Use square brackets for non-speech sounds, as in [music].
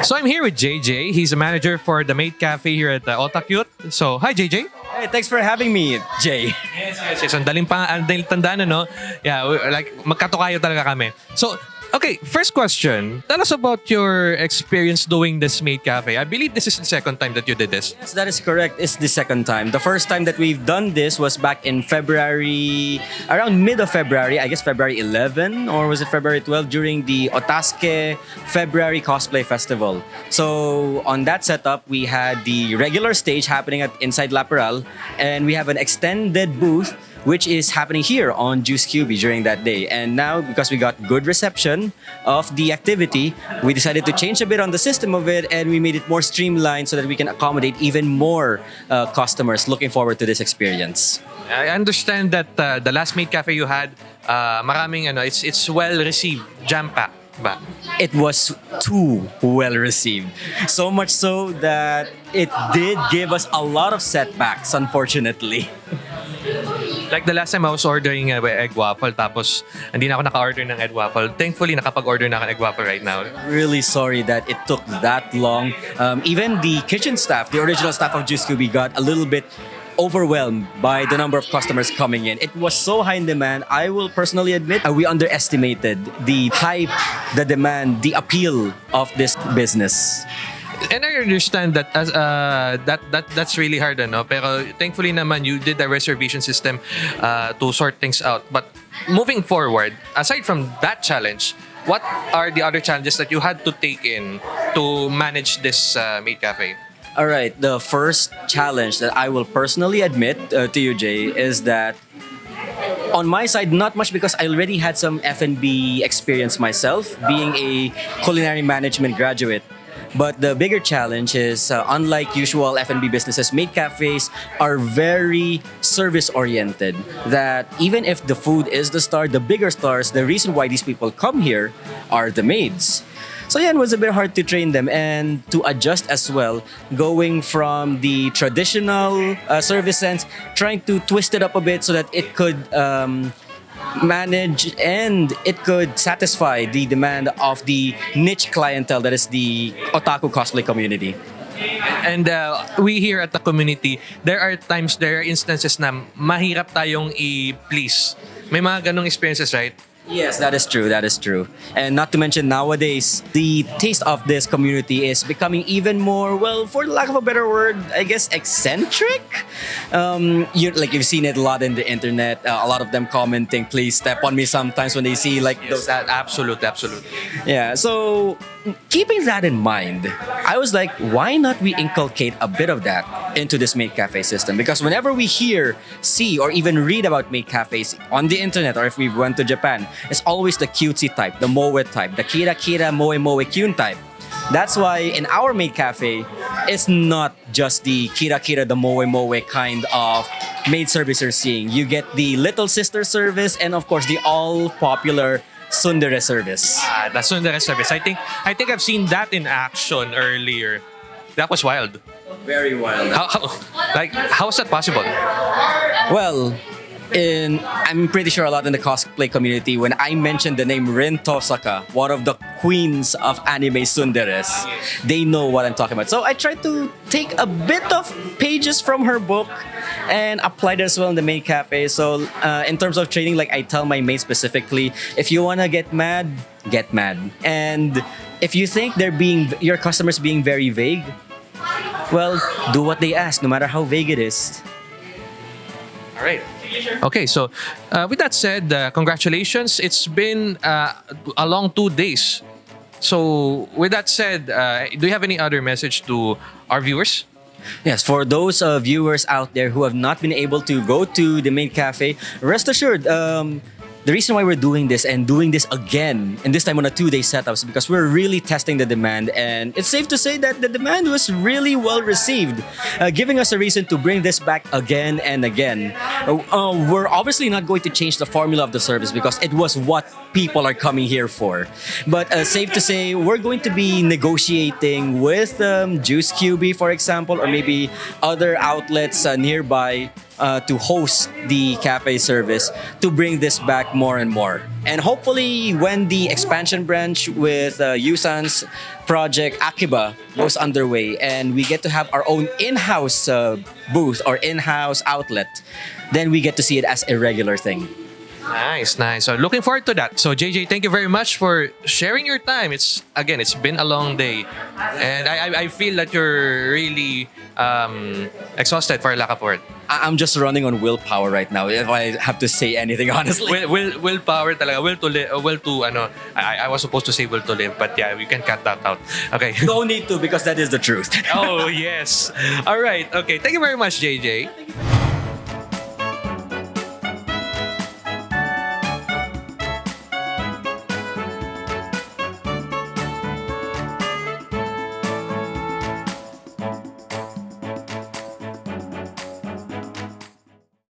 So I'm here with JJ. He's a manager for the Mate Cafe here at uh, Otakute. So, hi JJ. Hey, thanks for having me, Jay. Yes, yes, yes. Ang daling, pa, ang daling tandaan, ano? Yeah, we- like, magkatukayo talaga kami. So, okay, first question. Tell us about your experience doing this Maid Cafe. I believe this is the second time that you did this. Yes, that is correct. It's the second time. The first time that we've done this was back in February, around mid of February, I guess February 11 or was it February 12 during the Otaske February Cosplay Festival. So on that setup, we had the regular stage happening at inside Laperal, and we have an extended booth which is happening here on Juice QB during that day. And now, because we got good reception of the activity, we decided to change a bit on the system of it and we made it more streamlined so that we can accommodate even more uh, customers looking forward to this experience. I understand that uh, the last Maid Cafe you had, uh, maraming ano, it's it's well received, jam packed ba? It was too well received. So much so that it did give us a lot of setbacks, unfortunately. [laughs] Like the last time I was ordering uh, egg waffle tapos hindi na ako naka-order ng egg waffle. Thankfully, nakapag-order na ako egg waffle right now. really sorry that it took that long. Um, even the kitchen staff, the original staff of Juice Scooby, got a little bit overwhelmed by the number of customers coming in. It was so high in demand. I will personally admit uh, we underestimated the hype, the demand, the appeal of this business. And I understand that as uh, that that that's really hard ano pero thankfully naman you did the reservation system uh, to sort things out. But moving forward, aside from that challenge, what are the other challenges that you had to take in to manage this uh, Maid Cafe? All right, the first challenge that I will personally admit uh, to you, Jay, is that on my side, not much because I already had some F&B experience myself, being a culinary management graduate. But the bigger challenge is, uh, unlike usual F&B businesses, maid cafes are very service-oriented. That even if the food is the star, the bigger stars, the reason why these people come here are the maids. So yeah, it was a bit hard to train them and to adjust as well, going from the traditional uh, service sense, trying to twist it up a bit so that it could um, manage and it could satisfy the demand of the niche clientele that is the otaku cosplay community. And uh, we here at the community, there are times, there are instances na mahirap tayong i-please. May mga ganong experiences, right? Yes, that is true. That is true. And not to mention nowadays, the taste of this community is becoming even more, well, for lack of a better word, I guess eccentric. Um, you like you've seen it a lot in the internet. Uh, a lot of them commenting, "Please step on me." Sometimes when they see like those. That, absolute, absolute. Yeah. So keeping that in mind, I was like, why not we inculcate a bit of that into this maid cafe system? Because whenever we hear, see, or even read about maid cafes on the internet, or if we went to Japan, it's always the cutesy type, the moe type, the kira kira moe moe kyun type. That's why in our maid cafe, it's not just the kira kira, the moe moe kind of maid service you're seeing. You get the little sister service and of course the all popular Tsundere service. Ah, the Tsundere service. I think I think I've seen that in action earlier. That was wild. Very wild. How, how like how is that possible? Well, in I'm pretty sure a lot in the cosplay community when I mentioned the name Rin Tosaka, one of the queens of anime tsunderes, they know what I'm talking about. So I tried to take a bit of pages from her book and apply it as well in the main cafe. So uh, in terms of training, like I tell my mates specifically, if you wanna get mad, get mad. And if you think they're being your customers being very vague, well, do what they ask, no matter how vague it is. All right. Okay, so uh, with that said, uh, congratulations. It's been uh, a long two days. So with that said, uh, do you have any other message to our viewers? Yes, for those uh, viewers out there who have not been able to go to the main cafe, rest assured, um, the reason why we're doing this and doing this again, and this time on a two-day setup, is because we're really testing the demand, and it's safe to say that the demand was really well received, uh, giving us a reason to bring this back again and again. Uh, uh, we're obviously not going to change the formula of the service because it was what people are coming here for. But uh, safe to say, we're going to be negotiating with um, Juice QB, for example, or maybe other outlets uh, nearby uh, to host the cafe service to bring this back more and more. And hopefully, when the expansion branch with uh, Yusan's project Akiba goes underway and we get to have our own in-house uh, booth or in-house outlet, then we get to see it as a regular thing. Nice, nice. So looking forward to that. So JJ, thank you very much for sharing your time. It's again, it's been a long day, and I I, feel that you're really um, exhausted for Lakaport. I- I'm just running on willpower right now. If I have to say anything [laughs] honestly, Will, will, willpower talaga. Will to live. Uh, will to ano. I, I was supposed to say will to live, but yeah, we can cut that out. Okay. [laughs] no need to because that is the truth. oh yes. All right. Okay. Thank you very much, JJ.